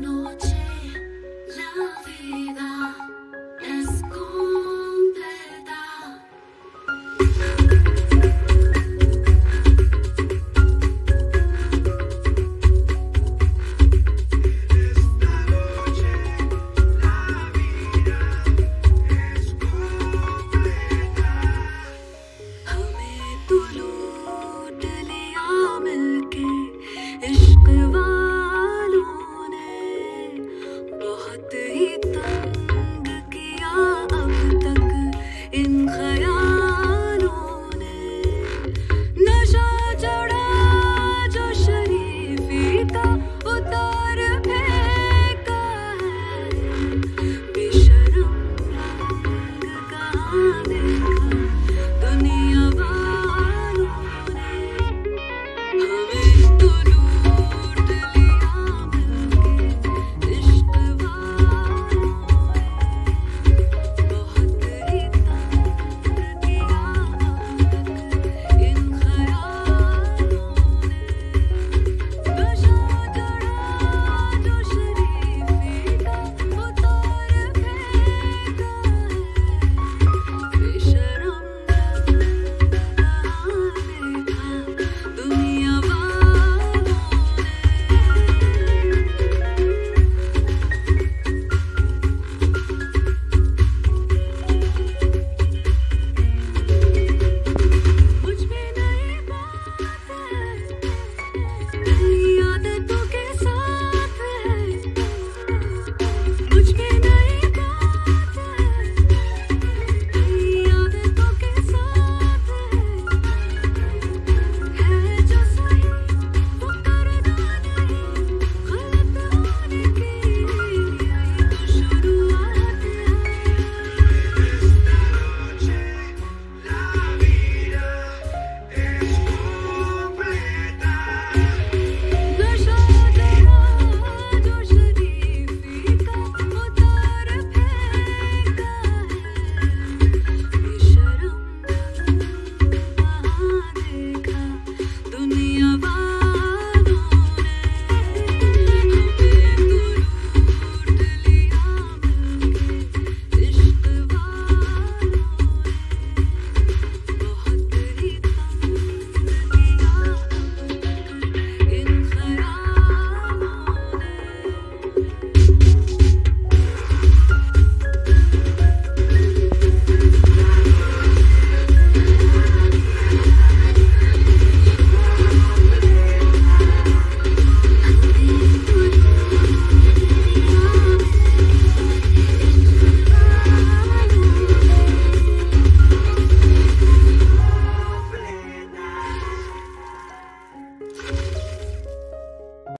noche.